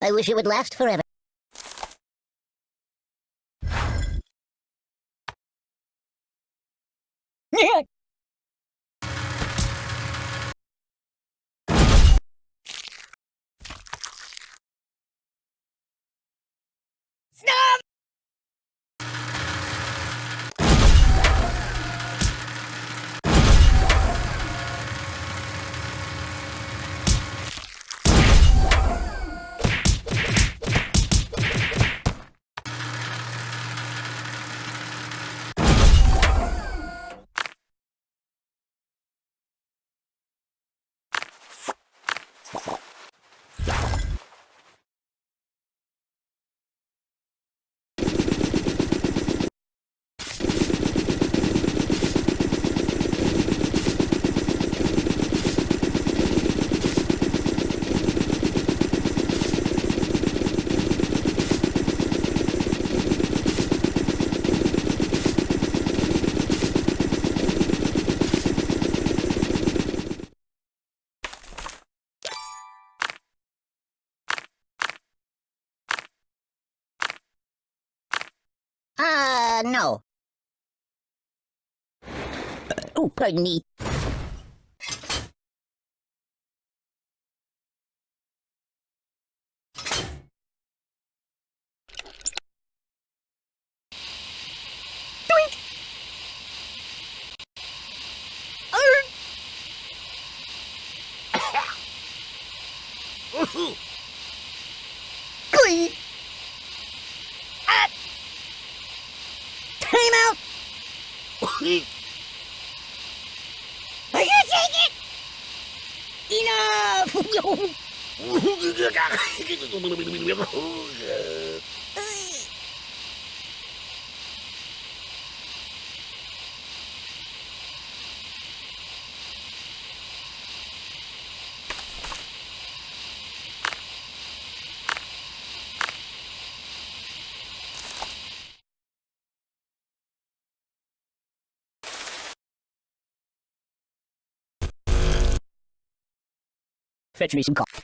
I wish it would last forever. Stop! Uh, no. Oh, pardon me. Glee! Ah! Time out! Are you take it? Enough! Fetch me some coffee.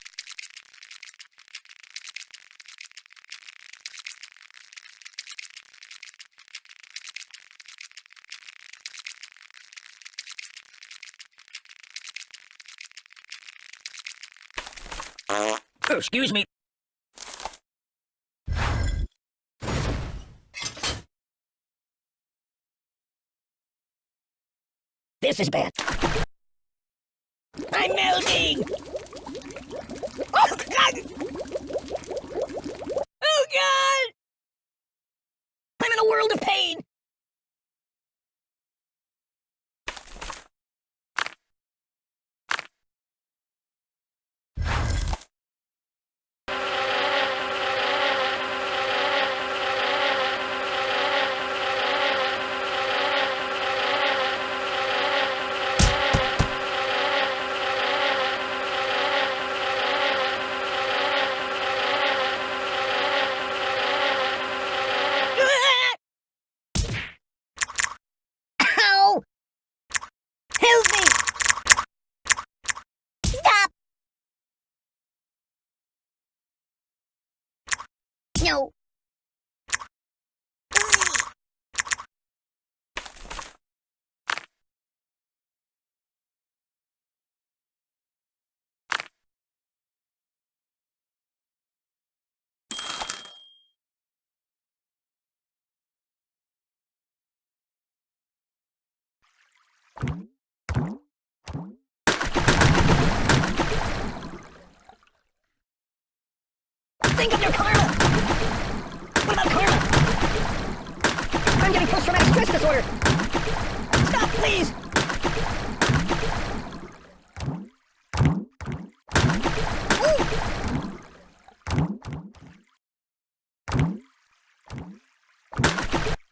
Oh, excuse me. This is bad. I'm melting! Oh, God! Oh, God! I'm in a world of pain! Ow! Help me! Stop! No. Think of your karma! What about karma? I'm getting post-traumatic stress disorder! Stop, please!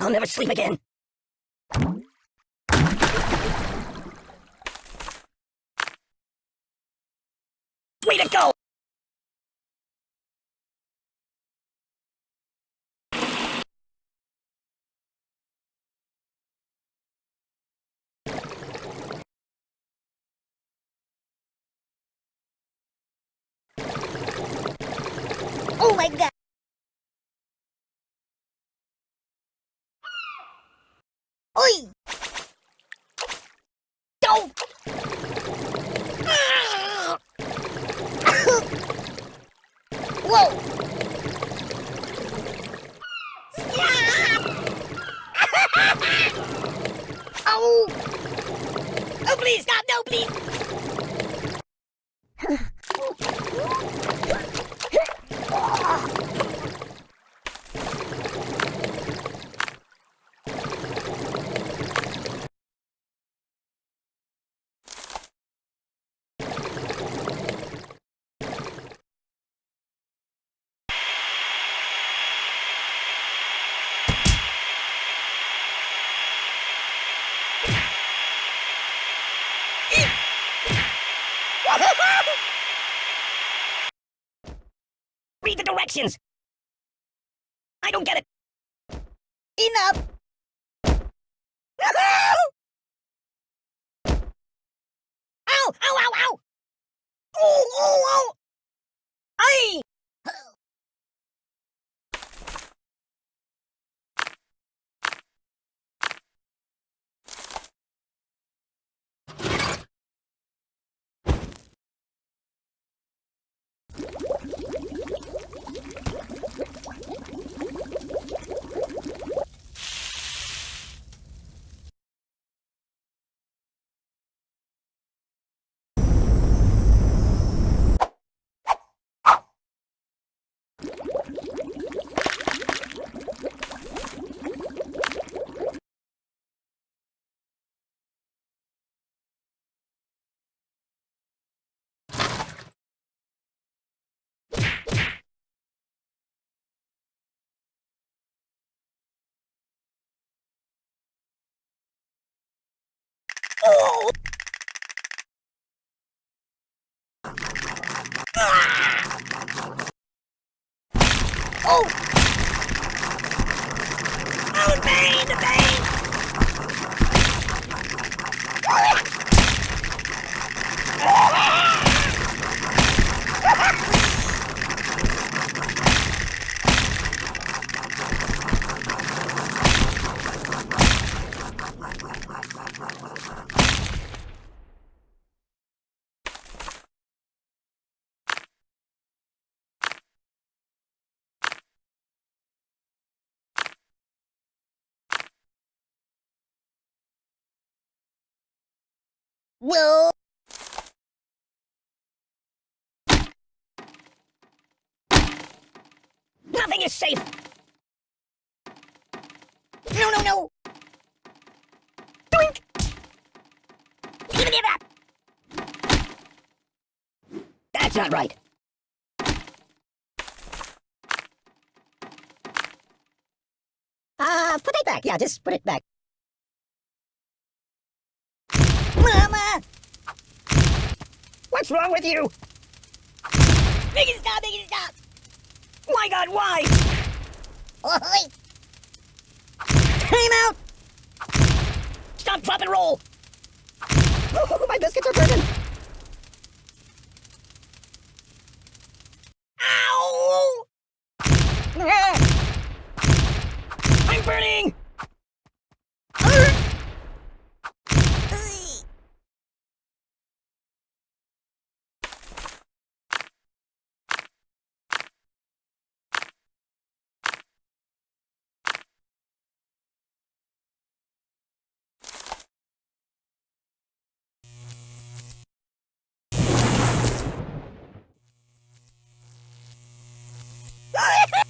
I'll never sleep again. Way to go! My god! Oi! Don't! Ah! Whoa! Oh! Oh, please, stop! No, please! Read the directions! I don't get it! Enough! Ow! Ow, ow, ow! Oh, oh, oh! Ay! Oh! Oh! Oh, pain, the pain! Whoa! Nothing is safe! No, no, no! Doink! Give it up! That's not right. Uh, put it back. Yeah, just put it back. What's wrong with you? Make it stop, make it stop! My god, why? Oi! Time out! Stop, drop, and roll! Oh, my biscuits are burning! Sorry.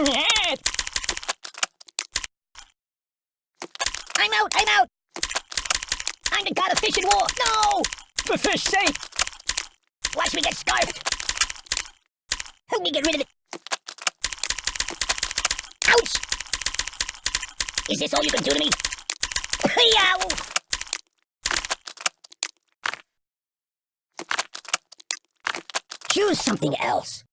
I'm out! I'm out! I'm the god of fish and war! No! For fish sake! Watch me get scarfed! Help me get rid of it! Ouch! Is this all you can do to me? Yow! Choose something else.